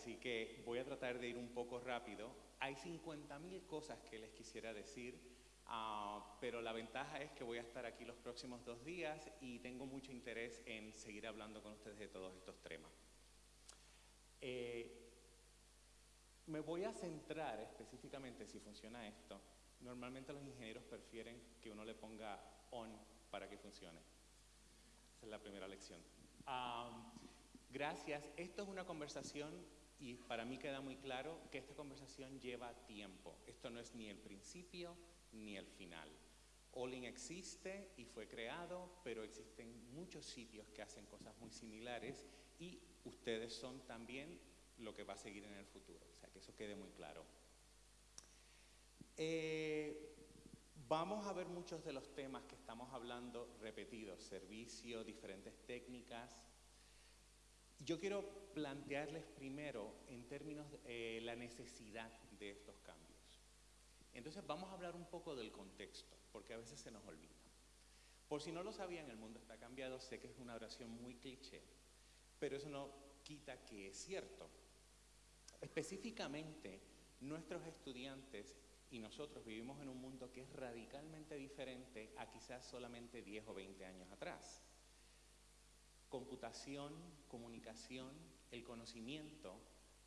así que voy a tratar de ir un poco rápido. Hay 50.000 cosas que les quisiera decir, ah, pero la ventaja es que voy a estar aquí los próximos dos días y tengo mucho interés en seguir hablando con ustedes de todos estos temas. Eh, me voy a centrar específicamente si funciona esto. Normalmente los ingenieros prefieren que uno le ponga on para que funcione. Esa es la primera lección. Ah, gracias. Esto es una conversación y para mí queda muy claro que esta conversación lleva tiempo. Esto no es ni el principio ni el final. Olin existe y fue creado, pero existen muchos sitios que hacen cosas muy similares y ustedes son también lo que va a seguir en el futuro. O sea, que eso quede muy claro. Eh, vamos a ver muchos de los temas que estamos hablando repetidos, servicio, diferentes técnicas, yo quiero plantearles primero en términos de eh, la necesidad de estos cambios. Entonces vamos a hablar un poco del contexto, porque a veces se nos olvida. Por si no lo sabían, el mundo está cambiado, sé que es una oración muy cliché, pero eso no quita que es cierto. Específicamente, nuestros estudiantes y nosotros vivimos en un mundo que es radicalmente diferente a quizás solamente 10 o 20 años atrás computación, comunicación, el conocimiento,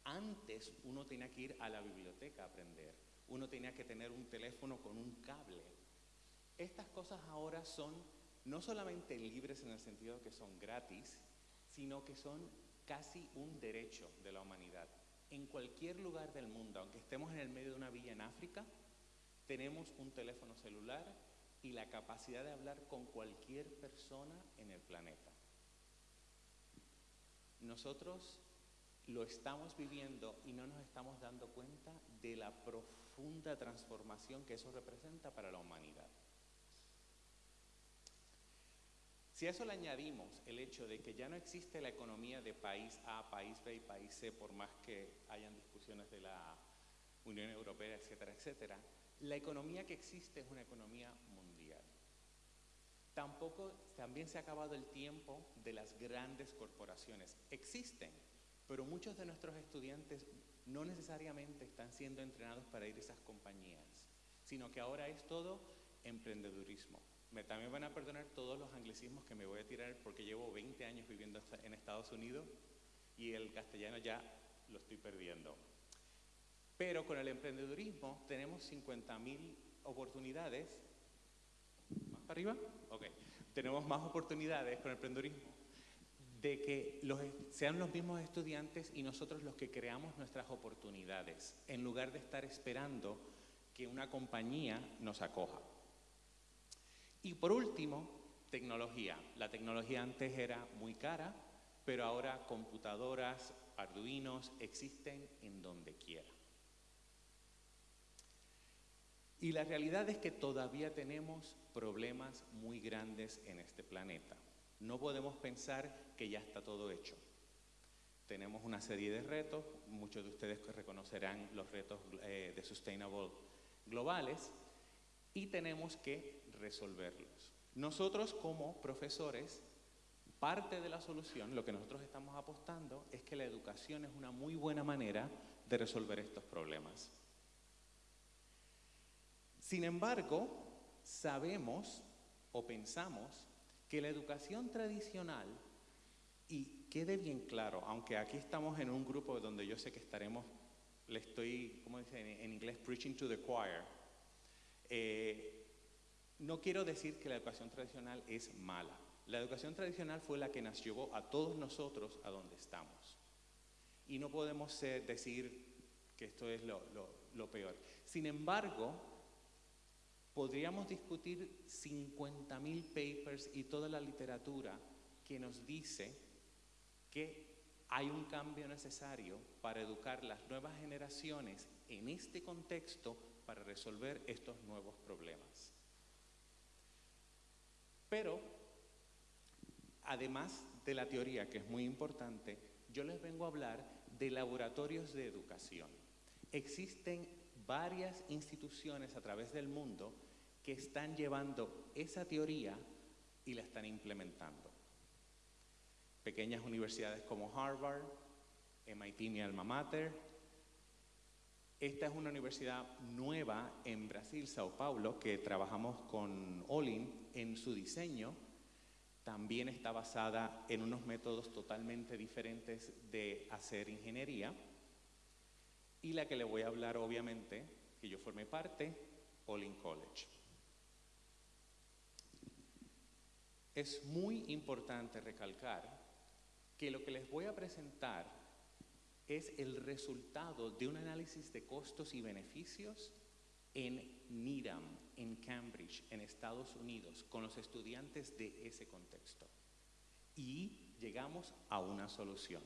antes uno tenía que ir a la biblioteca a aprender, uno tenía que tener un teléfono con un cable. Estas cosas ahora son no solamente libres en el sentido de que son gratis, sino que son casi un derecho de la humanidad. En cualquier lugar del mundo, aunque estemos en el medio de una villa en África, tenemos un teléfono celular y la capacidad de hablar con cualquier persona en el planeta. Nosotros lo estamos viviendo y no nos estamos dando cuenta de la profunda transformación que eso representa para la humanidad. Si a eso le añadimos el hecho de que ya no existe la economía de país A, país B y país C, por más que hayan discusiones de la Unión Europea, etcétera, etcétera, la economía que existe es una economía mundial. Tampoco, también se ha acabado el tiempo de las grandes corporaciones. Existen, pero muchos de nuestros estudiantes no necesariamente están siendo entrenados para ir a esas compañías, sino que ahora es todo emprendedurismo. Me, también van a perdonar todos los anglicismos que me voy a tirar porque llevo 20 años viviendo en Estados Unidos y el castellano ya lo estoy perdiendo. Pero con el emprendedurismo tenemos 50.000 oportunidades ¿Más arriba? Ok. Tenemos más oportunidades con el emprendedurismo de que sean los mismos estudiantes y nosotros los que creamos nuestras oportunidades, en lugar de estar esperando que una compañía nos acoja. Y por último, tecnología. La tecnología antes era muy cara, pero ahora computadoras, arduinos existen en donde quiera. Y la realidad es que todavía tenemos problemas muy grandes en este planeta. No podemos pensar que ya está todo hecho. Tenemos una serie de retos, muchos de ustedes reconocerán los retos eh, de Sustainable globales y tenemos que resolverlos. Nosotros como profesores, parte de la solución, lo que nosotros estamos apostando es que la educación es una muy buena manera de resolver estos problemas. Sin embargo, sabemos o pensamos que la educación tradicional, y quede bien claro, aunque aquí estamos en un grupo donde yo sé que estaremos, le estoy, ¿cómo dice en inglés? Preaching to the choir. Eh, no quiero decir que la educación tradicional es mala. La educación tradicional fue la que nos llevó a todos nosotros a donde estamos. Y no podemos decir que esto es lo, lo peor. Sin embargo, Podríamos discutir 50.000 papers y toda la literatura que nos dice que hay un cambio necesario para educar las nuevas generaciones en este contexto para resolver estos nuevos problemas. Pero, además de la teoría, que es muy importante, yo les vengo a hablar de laboratorios de educación. Existen varias instituciones a través del mundo que están llevando esa teoría y la están implementando. Pequeñas universidades como Harvard, MIT mi alma mater. Esta es una universidad nueva en Brasil, Sao Paulo, que trabajamos con Olin en su diseño. También está basada en unos métodos totalmente diferentes de hacer ingeniería. Y la que le voy a hablar, obviamente, que yo formé parte, Olin College. Es muy importante recalcar que lo que les voy a presentar es el resultado de un análisis de costos y beneficios en Needham, en Cambridge, en Estados Unidos, con los estudiantes de ese contexto. Y llegamos a una solución.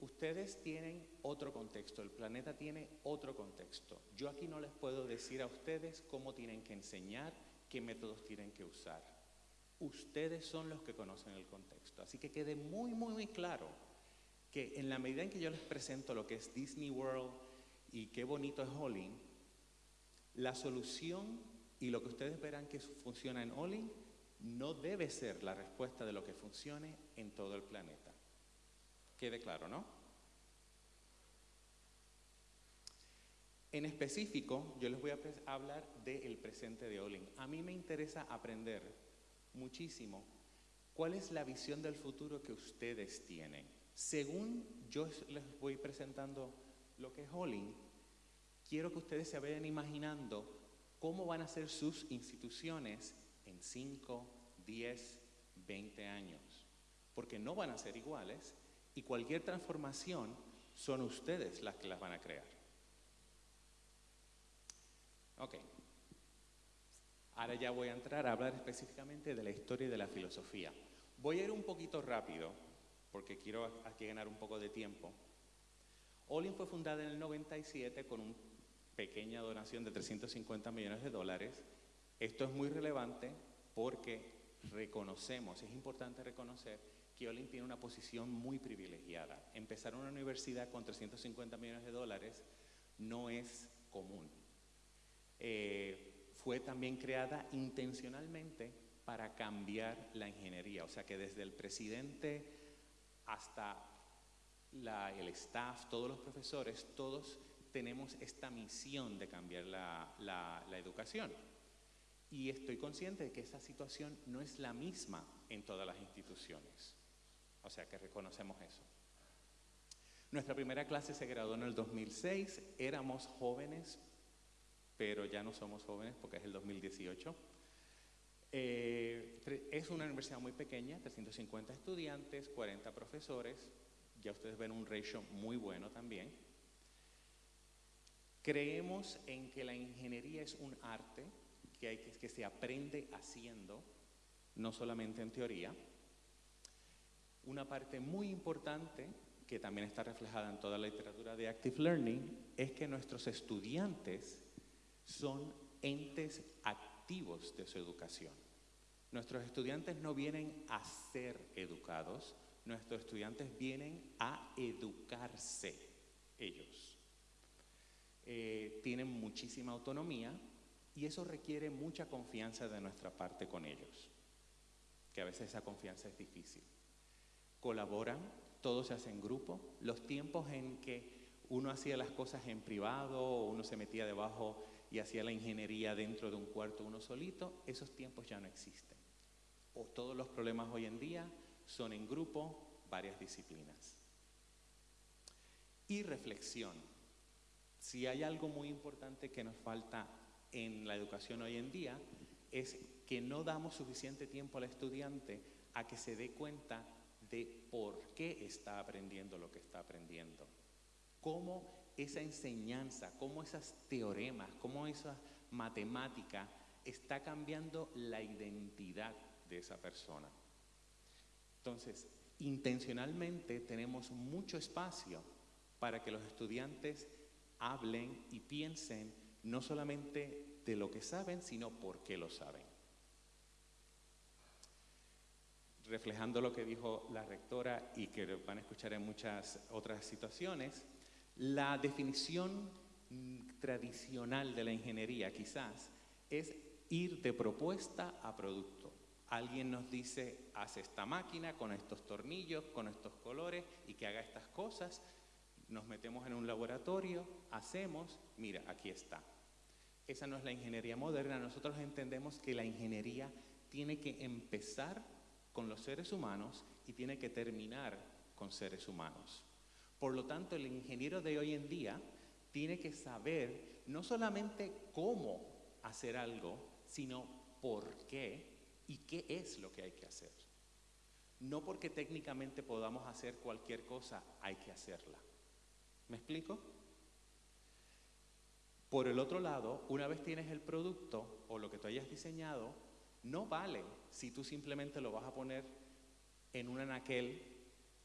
Ustedes tienen otro contexto, el planeta tiene otro contexto. Yo aquí no les puedo decir a ustedes cómo tienen que enseñar qué métodos tienen que usar. Ustedes son los que conocen el contexto. Así que quede muy, muy, muy claro que en la medida en que yo les presento lo que es Disney World y qué bonito es Olin, la solución y lo que ustedes verán que funciona en Olin no debe ser la respuesta de lo que funcione en todo el planeta. Quede claro, ¿no? En específico, yo les voy a hablar del presente de Olin. A mí me interesa aprender muchísimo cuál es la visión del futuro que ustedes tienen. Según yo les voy presentando lo que es Olin, quiero que ustedes se vayan imaginando cómo van a ser sus instituciones en 5, 10, 20 años. Porque no van a ser iguales y cualquier transformación son ustedes las que las van a crear. Ok. Ahora ya voy a entrar a hablar específicamente de la historia y de la filosofía. Voy a ir un poquito rápido, porque quiero aquí ganar un poco de tiempo. Olin fue fundada en el 97 con una pequeña donación de 350 millones de dólares. Esto es muy relevante porque reconocemos, es importante reconocer que Olin tiene una posición muy privilegiada. Empezar una universidad con 350 millones de dólares no es común. Eh, fue también creada intencionalmente para cambiar la ingeniería, o sea que desde el presidente hasta el staff, todos los profesores, todos tenemos esta misión de cambiar la, la educación. Y estoy consciente de que esa situación no es la misma en todas las instituciones. O sea que reconocemos eso. Nuestra primera clase se graduó en el 2006, éramos jóvenes, pero ya no somos jóvenes porque es el 2018. Eh, es una universidad muy pequeña, 350 estudiantes, 40 profesores, ya ustedes ven un ratio muy bueno también. Creemos en que la ingeniería es un arte que, hay que, que se aprende haciendo, no solamente en teoría. Una parte muy importante, que también está reflejada en toda la literatura de Active Learning, es que nuestros estudiantes son entes activos de su educación. Nuestros estudiantes no vienen a ser educados, nuestros estudiantes vienen a educarse ellos. Eh, tienen muchísima autonomía y eso requiere mucha confianza de nuestra parte con ellos, que a veces esa confianza es difícil colaboran, todo se hace en grupo. Los tiempos en que uno hacía las cosas en privado o uno se metía debajo y hacía la ingeniería dentro de un cuarto uno solito, esos tiempos ya no existen. O todos los problemas hoy en día son en grupo, varias disciplinas. Y reflexión. Si hay algo muy importante que nos falta en la educación hoy en día, es que no damos suficiente tiempo al estudiante a que se dé cuenta de por qué está aprendiendo lo que está aprendiendo. Cómo esa enseñanza, cómo esas teoremas, cómo esa matemática está cambiando la identidad de esa persona. Entonces, intencionalmente tenemos mucho espacio para que los estudiantes hablen y piensen no solamente de lo que saben, sino por qué lo saben. reflejando lo que dijo la rectora y que van a escuchar en muchas otras situaciones, la definición tradicional de la ingeniería quizás es ir de propuesta a producto. Alguien nos dice, haz esta máquina con estos tornillos, con estos colores y que haga estas cosas. Nos metemos en un laboratorio, hacemos, mira, aquí está. Esa no es la ingeniería moderna. Nosotros entendemos que la ingeniería tiene que empezar con los seres humanos y tiene que terminar con seres humanos. Por lo tanto, el ingeniero de hoy en día tiene que saber no solamente cómo hacer algo, sino por qué y qué es lo que hay que hacer. No porque técnicamente podamos hacer cualquier cosa, hay que hacerla. ¿Me explico? Por el otro lado, una vez tienes el producto o lo que tú hayas diseñado, no vale si tú simplemente lo vas a poner en un anaquel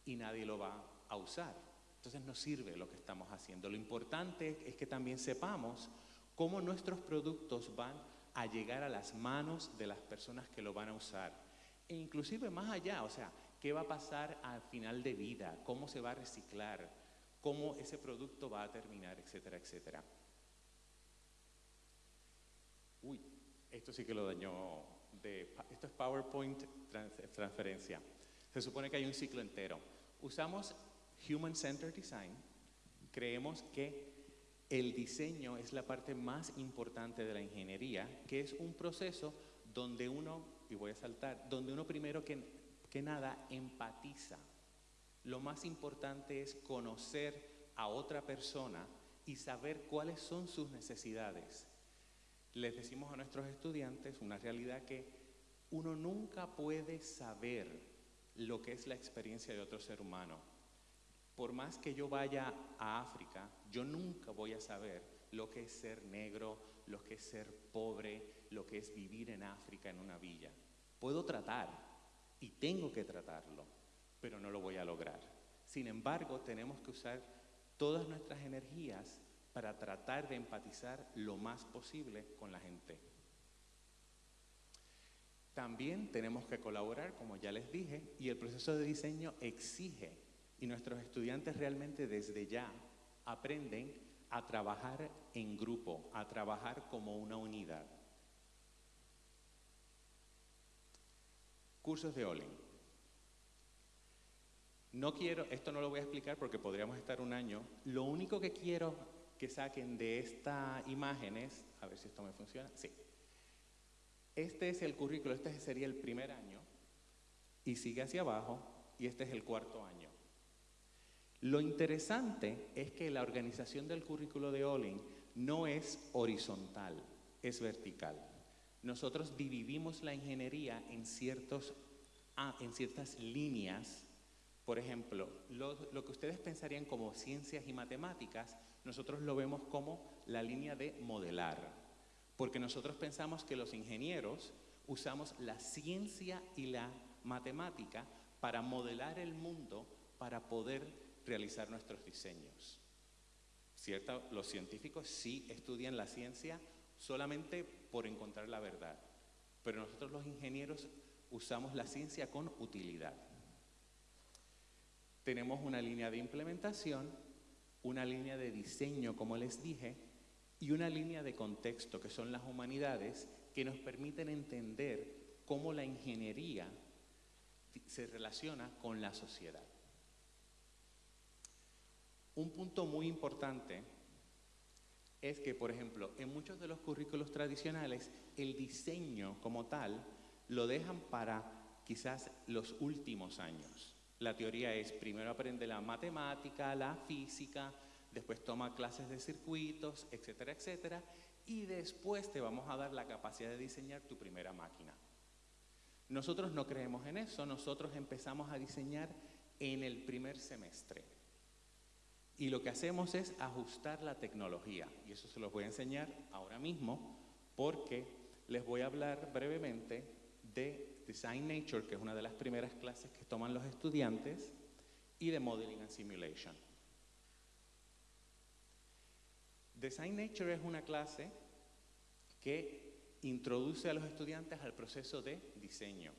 y nadie lo va a usar. Entonces no sirve lo que estamos haciendo. Lo importante es que también sepamos cómo nuestros productos van a llegar a las manos de las personas que lo van a usar. E inclusive más allá, o sea, qué va a pasar al final de vida, cómo se va a reciclar, cómo ese producto va a terminar, etcétera, etcétera. Uy, esto sí que lo dañó. De, esto es PowerPoint transferencia. Se supone que hay un ciclo entero. Usamos Human Centered Design. Creemos que el diseño es la parte más importante de la ingeniería, que es un proceso donde uno, y voy a saltar, donde uno primero que, que nada empatiza. Lo más importante es conocer a otra persona y saber cuáles son sus necesidades. Les decimos a nuestros estudiantes una realidad que uno nunca puede saber lo que es la experiencia de otro ser humano por más que yo vaya a África, yo nunca voy a saber lo que es ser negro, lo que es ser pobre, lo que es vivir en África en una villa. Puedo tratar y tengo que tratarlo, pero no lo voy a lograr. Sin embargo, tenemos que usar todas nuestras energías para tratar de empatizar lo más posible con la gente. También tenemos que colaborar, como ya les dije, y el proceso de diseño exige y nuestros estudiantes realmente desde ya aprenden a trabajar en grupo, a trabajar como una unidad. Cursos de Olin. No quiero, esto no lo voy a explicar porque podríamos estar un año. Lo único que quiero que saquen de esta imagen es, a ver si esto me funciona, sí. Este es el currículo, este sería el primer año y sigue hacia abajo y este es el cuarto año. Lo interesante es que la organización del currículo de Olin no es horizontal, es vertical. Nosotros dividimos la ingeniería en, ciertas líneas. Por ejemplo, lo, lo que ustedes pensarían como ciencias y matemáticas, nosotros lo vemos como la línea de modelar. Porque nosotros pensamos que los ingenieros usamos la ciencia y la matemática para modelar el mundo, para poder realizar nuestros diseños. Cierto, los científicos sí estudian la ciencia solamente por encontrar la verdad, pero nosotros los ingenieros usamos la ciencia con utilidad. Tenemos una línea de implementación, una línea de diseño, como les dije, y una línea de contexto, que son las humanidades, que nos permiten entender cómo la ingeniería se relaciona con la sociedad. Un punto muy importante es que, por ejemplo, en muchos de los currículos tradicionales, el diseño como tal lo dejan para quizás los últimos años. La teoría es, primero aprende la matemática, la física, después toma clases de circuitos, etcétera, etcétera, y después te vamos a dar la capacidad de diseñar tu primera máquina. Nosotros no creemos en eso, nosotros empezamos a diseñar en el primer semestre. Y lo que hacemos es ajustar la tecnología. Y eso se los voy a enseñar ahora mismo porque les voy a hablar brevemente de Design Nature, que es una de las primeras clases que toman los estudiantes, y de Modeling and Simulation. Design Nature es una clase que introduce a los estudiantes al proceso de diseño.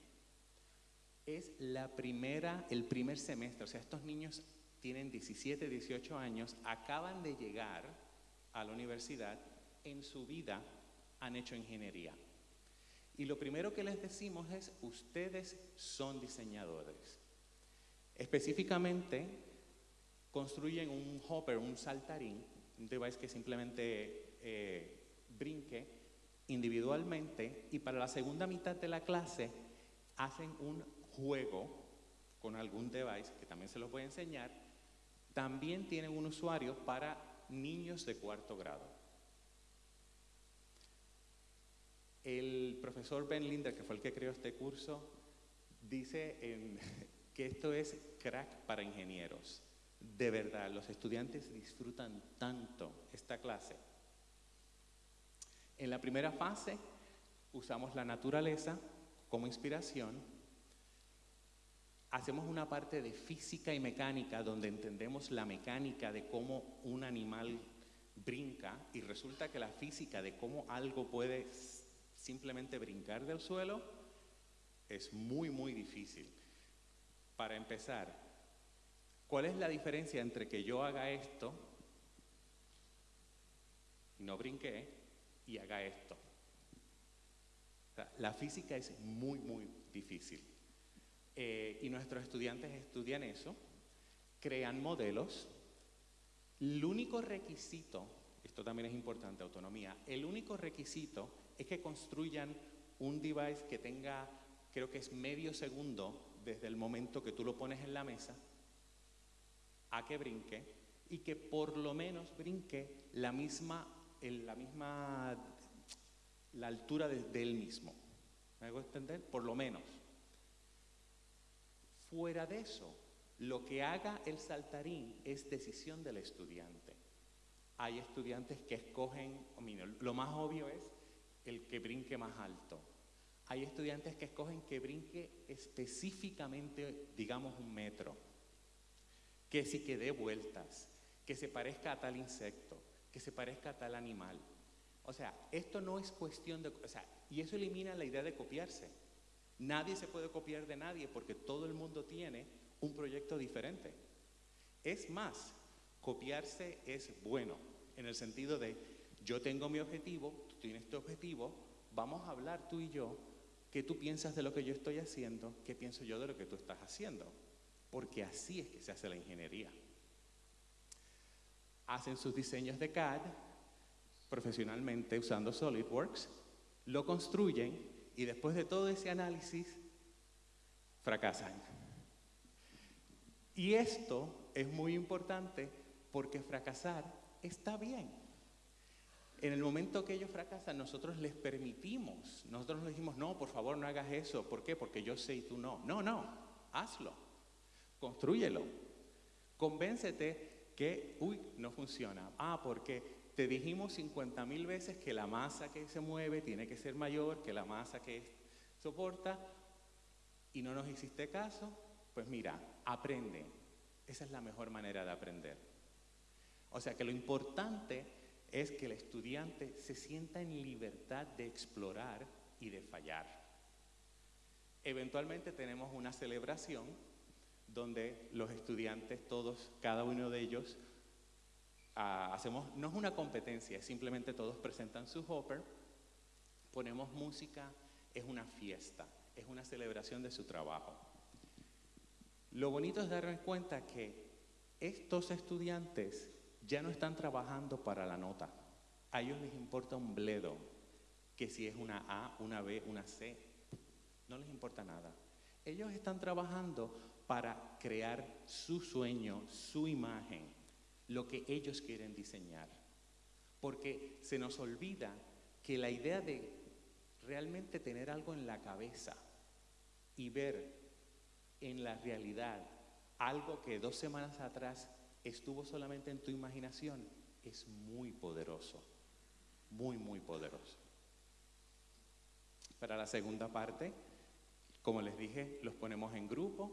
Es la primera, el primer semestre, o sea, estos niños tienen 17, 18 años, acaban de llegar a la universidad, en su vida han hecho ingeniería. Y lo primero que les decimos es, ustedes son diseñadores. Específicamente, construyen un hopper, un saltarín, un device que simplemente eh, brinque individualmente y para la segunda mitad de la clase hacen un juego con algún device que también se los voy a enseñar. También tienen un usuario para niños de cuarto grado. El profesor Ben Linder, que fue el que creó este curso, dice que esto es crack para ingenieros. De verdad, los estudiantes disfrutan tanto esta clase. En la primera fase usamos la naturaleza como inspiración. Hacemos una parte de física y mecánica donde entendemos la mecánica de cómo un animal brinca y resulta que la física de cómo algo puede simplemente brincar del suelo es muy, muy difícil. Para empezar, ¿cuál es la diferencia entre que yo haga esto, no brinqué, y haga esto? la física es muy, muy difícil. Eh, y nuestros estudiantes estudian eso, crean modelos. El único requisito, esto también es importante, autonomía, el único requisito es que construyan un device que tenga, creo que es medio segundo desde el momento que tú lo pones en la mesa a que brinque y que por lo menos brinque la misma, en la misma, la altura de, él mismo. ¿Me hago entender? Por lo menos. Fuera de eso, lo que haga el saltarín es decisión del estudiante. Hay estudiantes que escogen, lo más obvio es el que brinque más alto. Hay estudiantes que escogen que brinque específicamente, digamos, un metro, que si que dé vueltas, que se parezca a tal insecto, que se parezca a tal animal. O sea, esto no es cuestión de... O sea, y eso elimina la idea de copiarse. Nadie se puede copiar de nadie porque todo el mundo tiene un proyecto diferente. Es más, copiarse es bueno, en el sentido de yo tengo mi objetivo, tú tienes tu objetivo, vamos a hablar tú y yo, qué tú piensas de lo que yo estoy haciendo, qué pienso yo de lo que tú estás haciendo, porque así es que se hace la ingeniería. Hacen sus diseños de CAD profesionalmente usando SolidWorks, lo construyen y después de todo ese análisis fracasan. Y esto es muy importante porque fracasar está bien. En el momento que ellos fracasan, nosotros les permitimos, nosotros les dijimos, no, por favor, no hagas eso. ¿Por qué? Porque yo sé y tú no. No, no, hazlo, construyelo. Convéncete que, uy, no funciona. Ah, porque te dijimos 50 mil veces que la masa que se mueve tiene que ser mayor que la masa que soporta y no nos hiciste caso. Pues mira, aprende. Esa es la mejor manera de aprender. O sea que lo importante es que el estudiante se sienta en libertad de explorar y de fallar. Eventualmente tenemos una celebración donde los estudiantes, todos, cada uno de ellos, ah, hacemos, no es una competencia, es simplemente todos presentan su hopper, ponemos música, es una fiesta, es una celebración de su trabajo. Lo bonito es darnos cuenta que estos estudiantes ya no están trabajando para la nota. A ellos les importa un bledo, que si es una A, una B, una C, no les importa nada. Ellos están trabajando para crear su sueño, su imagen, lo que ellos quieren diseñar. Porque se nos olvida que la idea de realmente tener algo en la cabeza y ver en la realidad algo que dos semanas atrás estuvo solamente en tu imaginación, es muy poderoso, muy, muy poderoso. Para la segunda parte, como les dije, los ponemos en grupo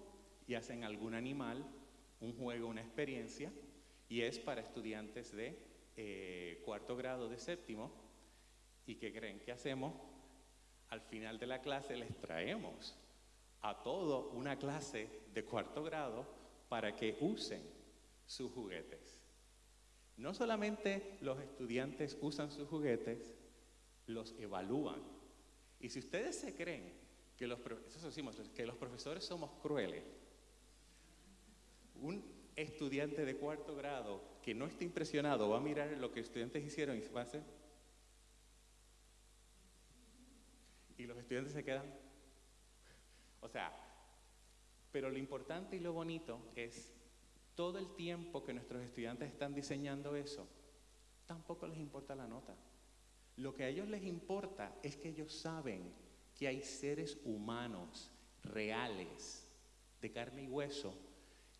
y hacen algún animal, un juego, una experiencia, y es para estudiantes de eh, cuarto grado, de séptimo, y que creen que hacemos, al final de la clase les traemos a todo una clase de cuarto grado para que usen sus juguetes. No solamente los estudiantes usan sus juguetes, los evalúan. Y si ustedes se creen que los, que los profesores somos crueles, un estudiante de cuarto grado que no esté impresionado va a mirar lo que estudiantes hicieron y va a hacer. Y los estudiantes se quedan. O sea, pero lo importante y lo bonito es todo el tiempo que nuestros estudiantes están diseñando eso, tampoco les importa la nota. Lo que a ellos les importa es que ellos saben que hay seres humanos reales, de carne y hueso,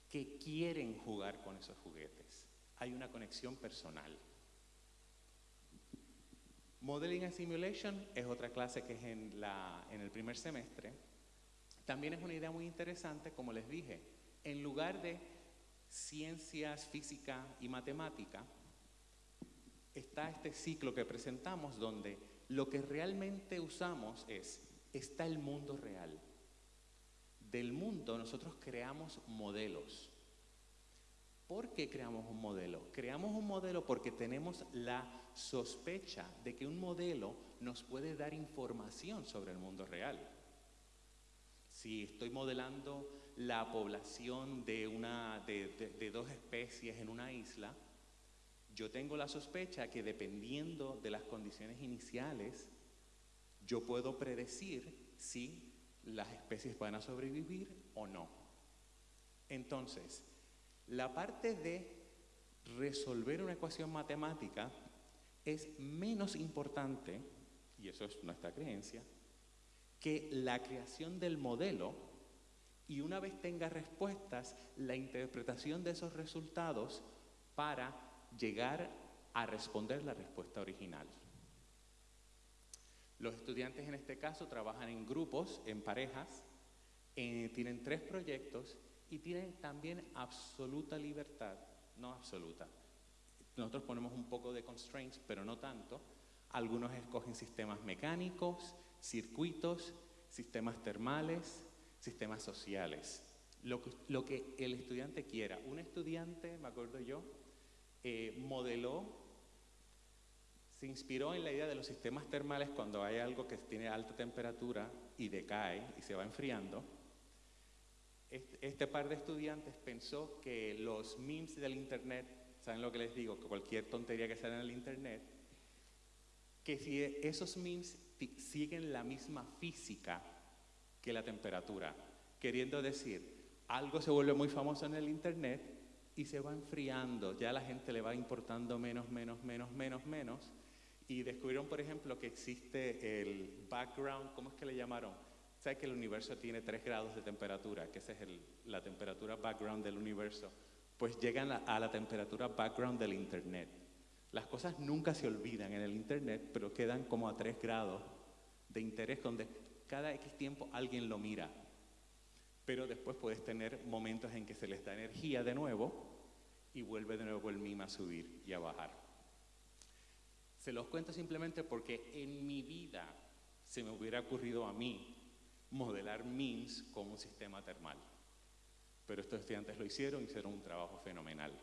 que quieren jugar con esos juguetes. Hay una conexión personal. Modeling and Simulation es otra clase que es en, la, en el primer semestre. También es una idea muy interesante, como les dije, en lugar de ciencias, física y matemática, está este ciclo que presentamos donde lo que realmente usamos es, está el mundo real. Del mundo nosotros creamos modelos. ¿Por qué creamos un modelo? Creamos un modelo porque tenemos la sospecha de que un modelo nos puede dar información sobre el mundo real. Si estoy modelando la población de, una, de dos especies en una isla, yo tengo la sospecha que dependiendo de las condiciones iniciales, yo puedo predecir si las especies van a sobrevivir o no. Entonces, la parte de resolver una ecuación matemática es menos importante, y eso es nuestra creencia, que la creación del modelo y una vez tenga respuestas, la interpretación de esos resultados para llegar a responder la respuesta original. Los estudiantes en este caso trabajan en grupos, en parejas, eh, tienen tres proyectos y tienen también absoluta libertad, no absoluta. Nosotros ponemos un poco de constraints, pero no tanto. Algunos escogen sistemas mecánicos, circuitos, sistemas termales, sistemas sociales. Lo que, el estudiante quiera. Un estudiante, me acuerdo yo, eh, modeló, se inspiró en la idea de los sistemas termales cuando hay algo que tiene alta temperatura y decae y se va enfriando. Este, par de estudiantes pensó que los memes del Internet, ¿saben lo que les digo? Que cualquier tontería que sale en el Internet, que si esos memes siguen la misma física que la temperatura, queriendo decir, algo se vuelve muy famoso en el Internet y se va enfriando, ya la gente le va importando menos, menos, menos, menos, menos. Y descubrieron, por ejemplo, que existe el background, ¿cómo es que le llamaron? ¿Sabes que el universo tiene 3 grados de temperatura? Que esa es la temperatura background del universo. Pues llegan a, la temperatura background del Internet. Las cosas nunca se olvidan en el Internet, pero quedan como a 3 grados de interés donde cada X tiempo alguien lo mira. Pero después puedes tener momentos en que se les da energía de nuevo y vuelve de nuevo el mima a subir y a bajar. Se los cuento simplemente porque en mi vida se me hubiera ocurrido a mí modelar MIMS con un sistema termal. Pero estos estudiantes lo hicieron y hicieron un trabajo fenomenal.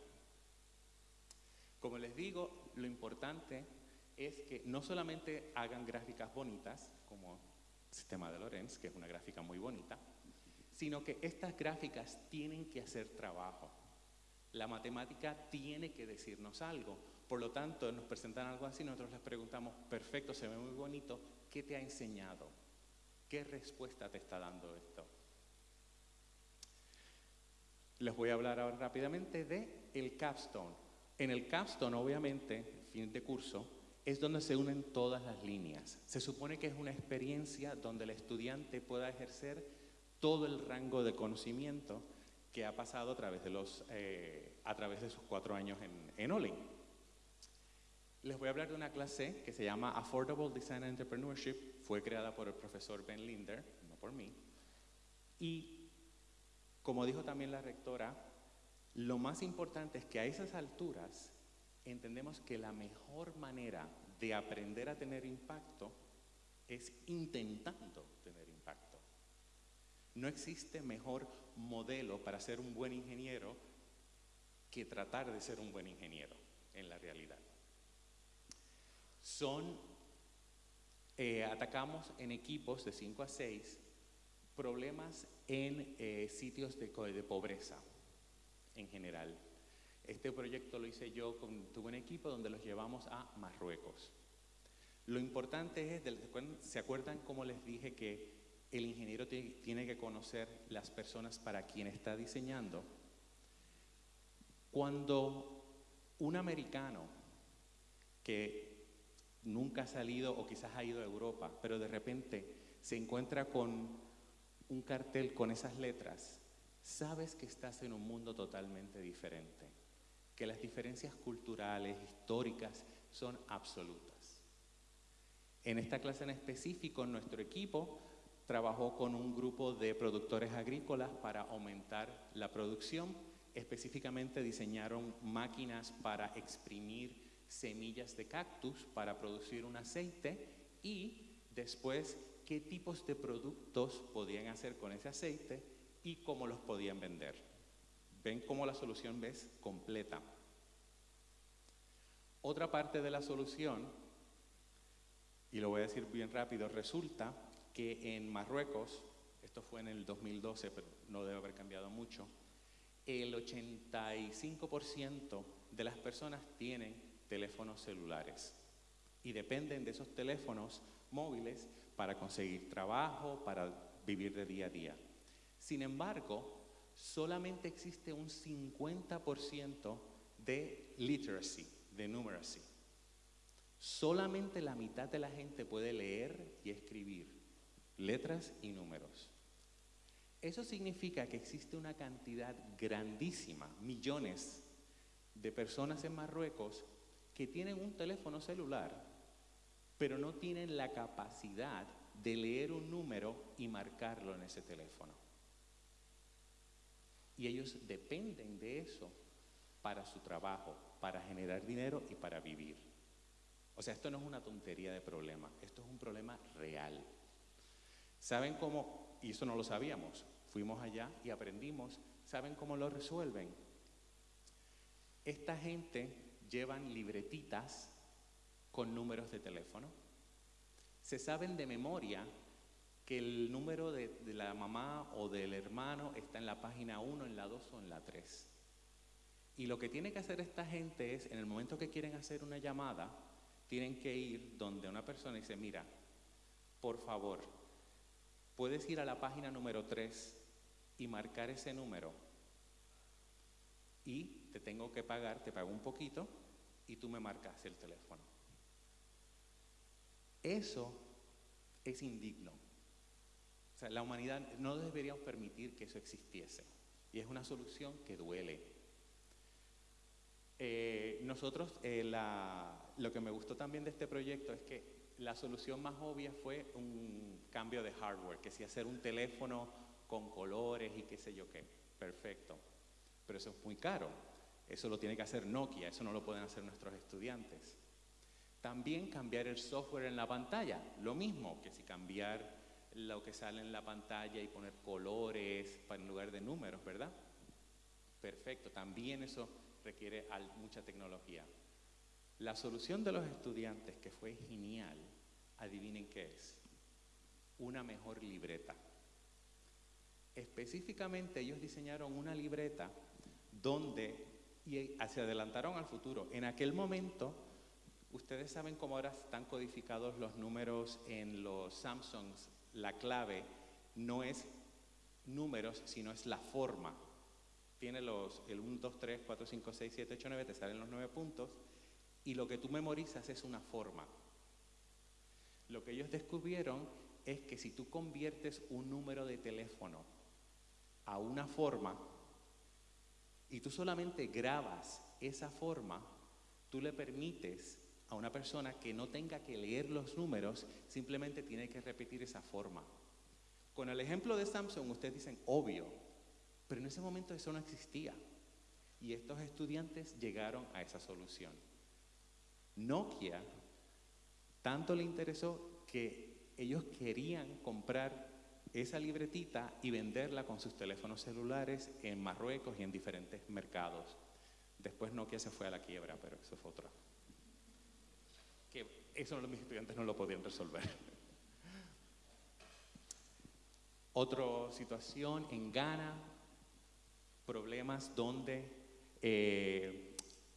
Como les digo, lo importante es que no solamente hagan gráficas bonitas, como el sistema de Lorenz, que es una gráfica muy bonita, sino que estas gráficas tienen que hacer trabajo. La matemática tiene que decirnos algo. Por lo tanto, nos presentan algo así, nosotros les preguntamos, perfecto, se ve muy bonito, ¿qué te ha enseñado? ¿Qué respuesta te está dando esto? Les voy a hablar ahora rápidamente de el capstone. En el capstone, obviamente, fin de curso, es donde se unen todas las líneas. Se supone que es una experiencia donde el estudiante pueda ejercer todo el rango de conocimiento que ha pasado a través de, eh, sus cuatro años en Olin. Les voy a hablar de una clase que se llama Affordable Design Entrepreneurship. Fue creada por el profesor Ben Linder, no por mí. Y como dijo también la rectora, lo más importante es que a esas alturas entendemos que la mejor manera de aprender a tener impacto es intentando tener impacto. No existe mejor modelo para ser un buen ingeniero que tratar de ser un buen ingeniero en la realidad. Son eh, atacamos en equipos de 5 a 6 problemas en eh, sitios de, de, pobreza en general. Este proyecto lo hice yo, con, tuve un equipo donde los llevamos a Marruecos. Lo importante es, ¿se acuerdan cómo les dije que el ingeniero tiene que conocer las personas para quien está diseñando? Cuando un americano que nunca ha salido o quizás ha ido a Europa, pero de repente se encuentra con un cartel con esas letras, sabes que estás en un mundo totalmente diferente, que las diferencias culturales, históricas, son absolutas. En esta clase en específico, nuestro equipo trabajó con un grupo de productores agrícolas para aumentar la producción. Específicamente diseñaron máquinas para exprimir semillas de cactus para producir un aceite y después qué tipos de productos podían hacer con ese aceite y cómo los podían vender. Ven cómo la solución ves completa. Otra parte de la solución, y lo voy a decir bien rápido, resulta que en Marruecos, esto fue en el 2012, pero no debe haber cambiado mucho, el 85% de las personas tienen teléfonos celulares y dependen de esos teléfonos móviles para conseguir trabajo, para vivir de día a día. Sin embargo, solamente existe un 50% de literacy, de numeracy. Solamente la mitad de la gente puede leer y escribir letras y números. Eso significa que existe una cantidad grandísima, millones de personas en Marruecos que tienen un teléfono celular, pero no tienen la capacidad de leer un número y marcarlo en ese teléfono. Y ellos dependen de eso para su trabajo, para generar dinero y para vivir. O sea, esto no es una tontería de problema, esto es un problema real. ¿Saben cómo? Y eso no lo sabíamos. Fuimos allá y aprendimos. ¿Saben cómo lo resuelven? Esta gente llevan libretitas con números de teléfono. Se saben de memoria que el número de, la mamá o del hermano está en la página 1, en la 2 o en la 3. Y lo que tiene que hacer esta gente es, en el momento que quieren hacer una llamada, tienen que ir donde una persona dice, mira, por favor, puedes ir a la página número 3 y marcar ese número y te tengo que pagar, te pago un poquito y tú me marcas el teléfono. Eso es indigno. O sea, la humanidad no deberíamos permitir que eso existiese. Y es una solución que duele. Eh, nosotros, eh, lo que me gustó también de este proyecto es que la solución más obvia fue un cambio de hardware, que si hacer un teléfono con colores y qué sé yo qué. Perfecto pero eso es muy caro. Eso lo tiene que hacer Nokia, eso no lo pueden hacer nuestros estudiantes. También cambiar el software en la pantalla, lo mismo que si cambiar lo que sale en la pantalla y poner colores en lugar de números, ¿verdad? Perfecto, también eso requiere mucha tecnología. La solución de los estudiantes, que fue genial, adivinen qué es, una mejor libreta. Específicamente ellos diseñaron una libreta donde, y se adelantaron al futuro. En aquel momento, ustedes saben cómo ahora están codificados los números en los Samsungs, la clave no es números, sino es la forma. Tiene los, el 1, 2, 3, 4, 5, 6, 7, 8, 9, te salen los 9 puntos, y lo que tú memorizas es una forma. Lo que ellos descubrieron es que si tú conviertes un número de teléfono a una forma, y tú solamente grabas esa forma, tú le permites a una persona que no tenga que leer los números, simplemente tiene que repetir esa forma. Con el ejemplo de Samsung, ustedes dicen, obvio, pero en ese momento eso no existía. Y estos estudiantes llegaron a esa solución. Nokia tanto le interesó que ellos querían comprar esa libretita y venderla con sus teléfonos celulares en Marruecos y en diferentes mercados. Después Nokia se fue a la quiebra, pero eso fue otra. Que eso mis estudiantes no lo podían resolver. Otra situación en Ghana, problemas donde eh,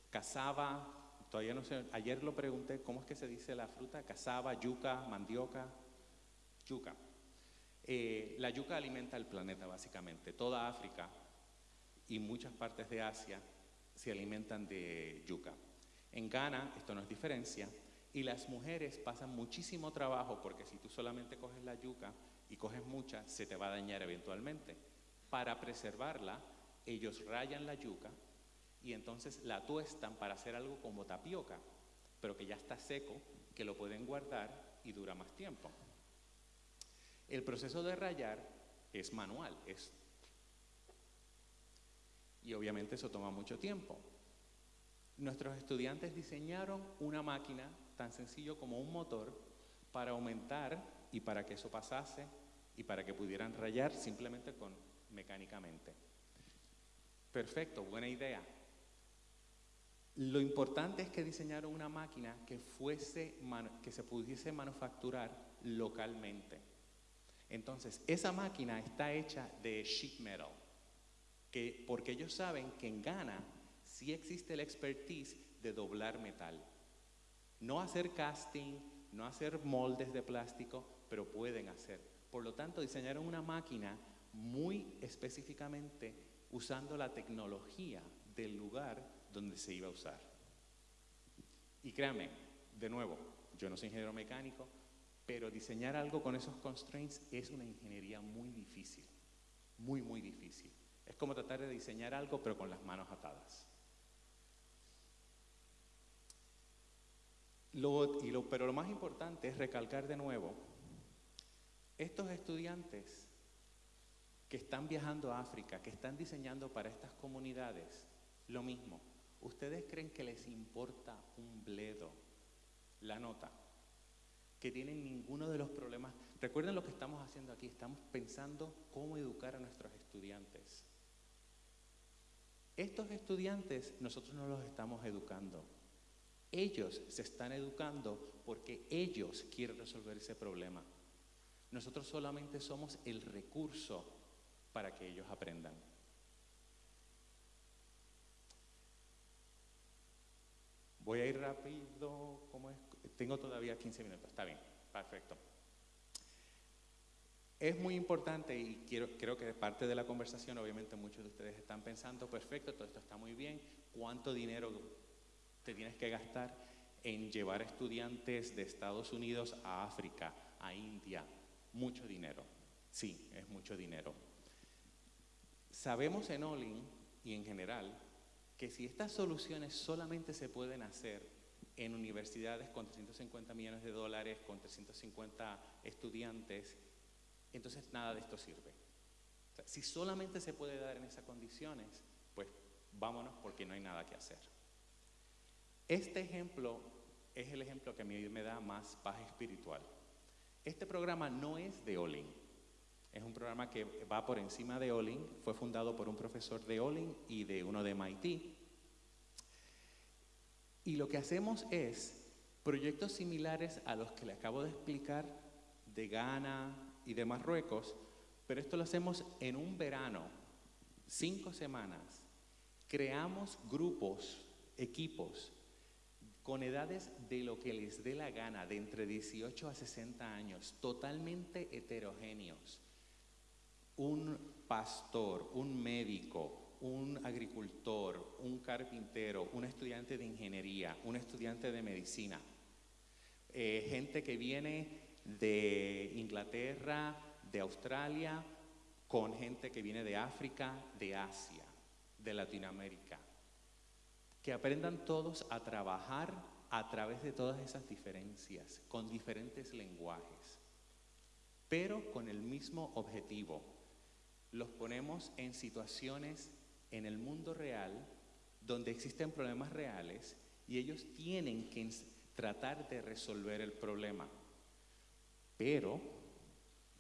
cazaba, todavía no sé, ayer lo pregunté, ¿cómo es que se dice la fruta? Cazaba, yuca, mandioca, yuca. Eh, la yuca alimenta el planeta básicamente. Toda África y muchas partes de Asia se alimentan de yuca. En Ghana esto no es diferencia y las mujeres pasan muchísimo trabajo porque si tú solamente coges la yuca y coges mucha, se te va a dañar eventualmente. Para preservarla, ellos rayan la yuca y entonces la tuestan para hacer algo como tapioca, pero que ya está seco, que lo pueden guardar y dura más tiempo. El proceso de rayar es manual, es y obviamente eso toma mucho tiempo. Nuestros estudiantes diseñaron una máquina tan sencillo como un motor para aumentar y para que eso pasase y para que pudieran rayar simplemente con mecánicamente. Perfecto, buena idea. Lo importante es que diseñaron una máquina que fuese que se pudiese manufacturar localmente. Entonces, esa máquina está hecha de sheet metal, que, porque ellos saben que en Ghana sí existe la expertise de doblar metal. No hacer casting, no hacer moldes de plástico, pero pueden hacer. Por lo tanto, diseñaron una máquina muy específicamente usando la tecnología del lugar donde se iba a usar. Y créanme, de nuevo, yo no soy ingeniero mecánico, pero diseñar algo con esos constraints es una ingeniería muy difícil, muy, muy difícil. Es como tratar de diseñar algo pero con las manos atadas. pero lo más importante es recalcar de nuevo, estos estudiantes que están viajando a África, que están diseñando para estas comunidades, lo mismo, ¿ustedes creen que les importa un bledo la nota? Que tienen ninguno de los problemas. Recuerden lo que estamos haciendo aquí, estamos pensando cómo educar a nuestros estudiantes. Estos estudiantes nosotros no los estamos educando. Ellos se están educando porque ellos quieren resolver ese problema. Nosotros solamente somos el recurso para que ellos aprendan. Voy a ir rápido, Tengo todavía 15 minutos, está bien, perfecto. Es muy importante y quiero, creo que parte de la conversación, obviamente muchos de ustedes están pensando, perfecto, todo esto está muy bien, ¿cuánto dinero te tienes que gastar en llevar estudiantes de Estados Unidos a África, a India? Mucho dinero, sí, es mucho dinero. Sabemos en Olin y en general que si estas soluciones solamente se pueden hacer en universidades con 350 millones de dólares, con 350 estudiantes, entonces nada de esto sirve. si solamente se puede dar en esas condiciones, pues vámonos porque no hay nada que hacer. Este ejemplo es el ejemplo que a mí me da más paz espiritual. Este programa no es de Olin, es un programa que va por encima de Olin, fue fundado por un profesor de Olin y de uno de MIT. Y lo que hacemos es proyectos similares a los que le acabo de explicar de Ghana, y de Marruecos, pero esto lo hacemos en un verano, cinco semanas. Creamos grupos, equipos, con edades de lo que les dé la gana, de entre 18 a 60 años, totalmente heterogéneos. Un pastor, un médico, un agricultor, un carpintero, un estudiante de ingeniería, un estudiante de medicina, eh, gente que viene de Inglaterra, de Australia, con gente que viene de África, de Asia, de Latinoamérica. Que aprendan todos a trabajar a través de todas esas diferencias, con diferentes lenguajes, pero con el mismo objetivo. Los ponemos en situaciones en el mundo real donde existen problemas reales y ellos tienen que tratar de resolver el problema. Pero,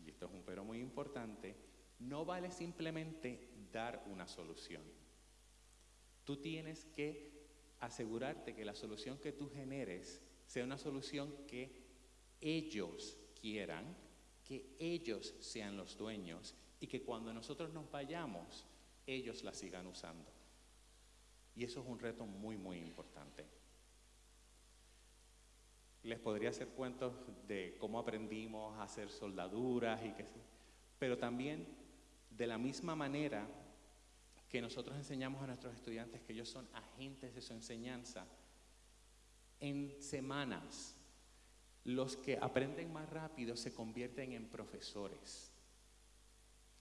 y esto es un pero muy importante, no vale simplemente dar una solución. Tú tienes que asegurarte que la solución que tú generes sea una solución que ellos quieran, que ellos sean los dueños y que cuando nosotros nos vayamos, ellos la sigan usando. Y eso es un reto muy, muy importante. Les podría hacer cuentos de cómo aprendimos a hacer soldaduras y qué sé. Pero también, de la misma manera que nosotros enseñamos a nuestros estudiantes que ellos son agentes de su enseñanza, en semanas los que aprenden más rápido se convierten en profesores.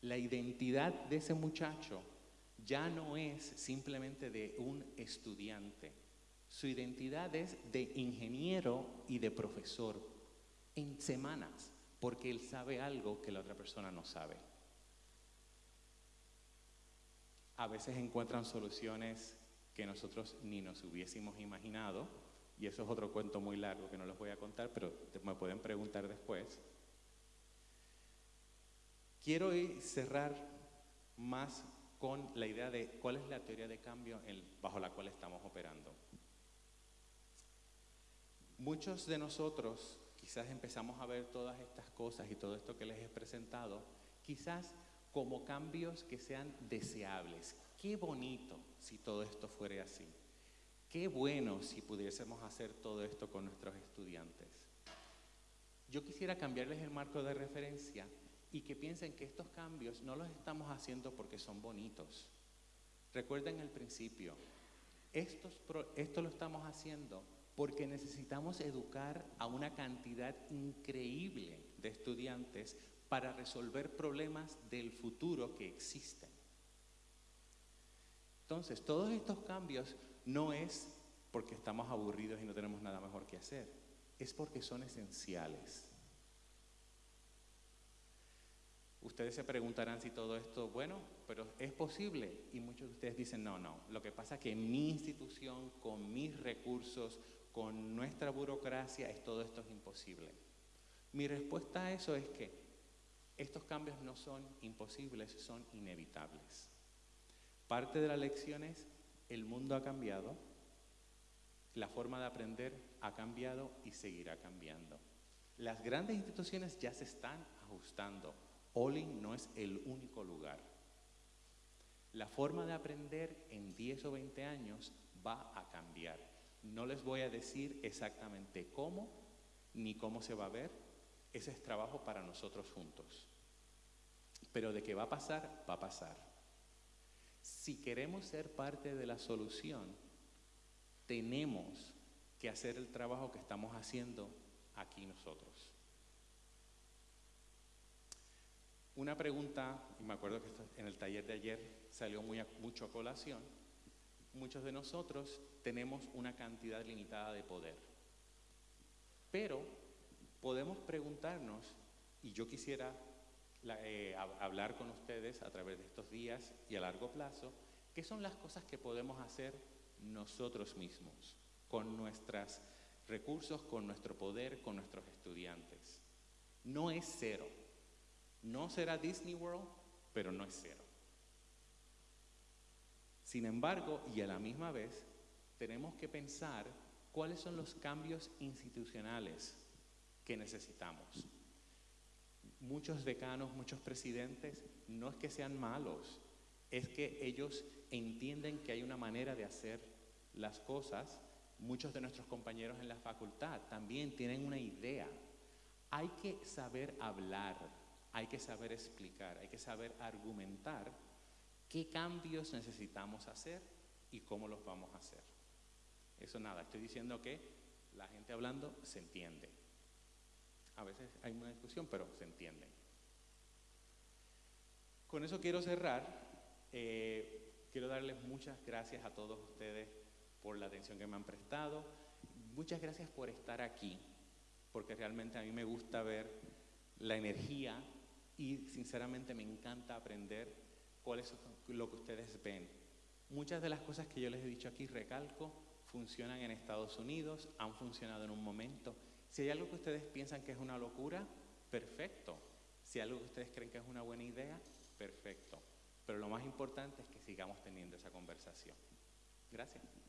La identidad de ese muchacho ya no es simplemente de un estudiante. Su identidad es de ingeniero y de profesor en semanas, porque él sabe algo que la otra persona no sabe. A veces encuentran soluciones que nosotros ni nos hubiésemos imaginado, y eso es otro cuento muy largo que no les voy a contar, pero me pueden preguntar después. Quiero cerrar más con la idea de cuál es la teoría de cambio bajo la cual estamos operando. Muchos de nosotros quizás empezamos a ver todas estas cosas y todo esto que les he presentado, quizás como cambios que sean deseables. Qué bonito si todo esto fuera así. Qué bueno si pudiésemos hacer todo esto con nuestros estudiantes. Yo quisiera cambiarles el marco de referencia y que piensen que estos cambios no los estamos haciendo porque son bonitos. Recuerden el principio, esto lo estamos haciendo porque necesitamos educar a una cantidad increíble de estudiantes para resolver problemas del futuro que existen. Entonces, todos estos cambios no es porque estamos aburridos y no tenemos nada mejor que hacer, es porque son esenciales. Ustedes se preguntarán si todo esto, bueno, pero es posible. Y muchos de ustedes dicen, no, no. Lo que pasa es que mi institución, con mis recursos, con nuestra burocracia, es, todo esto es imposible. Mi respuesta a eso es que estos cambios no son imposibles, son inevitables. Parte de la lección es, el mundo ha cambiado, la forma de aprender ha cambiado y seguirá cambiando. Las grandes instituciones ya se están ajustando Olin no es el único lugar. La forma de aprender en 10 o 20 años va a cambiar. No les voy a decir exactamente cómo ni cómo se va a ver. Ese es trabajo para nosotros juntos. Pero de qué va a pasar, va a pasar. Si queremos ser parte de la solución, tenemos que hacer el trabajo que estamos haciendo aquí nosotros. Una pregunta, y me acuerdo que en el taller de ayer salió muy mucho a colación, muchos de nosotros tenemos una cantidad limitada de poder, pero podemos preguntarnos, y yo quisiera eh, hablar con ustedes a través de estos días y a largo plazo, ¿qué son las cosas que podemos hacer nosotros mismos, con nuestros recursos, con nuestro poder, con nuestros estudiantes? No es cero no será Disney World, pero no es cero. Sin embargo, y a la misma vez, tenemos que pensar cuáles son los cambios institucionales que necesitamos. Muchos decanos, muchos presidentes, no es que sean malos, es que ellos entienden que hay una manera de hacer las cosas. Muchos de nuestros compañeros en la facultad también tienen una idea. Hay que saber hablar, hay que saber explicar, hay que saber argumentar qué cambios necesitamos hacer y cómo los vamos a hacer. Eso nada, estoy diciendo que la gente hablando se entiende. A veces hay una discusión, pero se entiende. Con eso quiero cerrar. Eh, quiero darles muchas gracias a todos ustedes por la atención que me han prestado. Muchas gracias por estar aquí, porque realmente a mí me gusta ver la energía y sinceramente me encanta aprender cuál es lo que ustedes ven. Muchas de las cosas que yo les he dicho aquí, recalco, funcionan en Estados Unidos, han funcionado en un momento. Si hay algo que ustedes piensan que es una locura, perfecto. Si hay algo que ustedes creen que es una buena idea, perfecto. Pero lo más importante es que sigamos teniendo esa conversación. Gracias.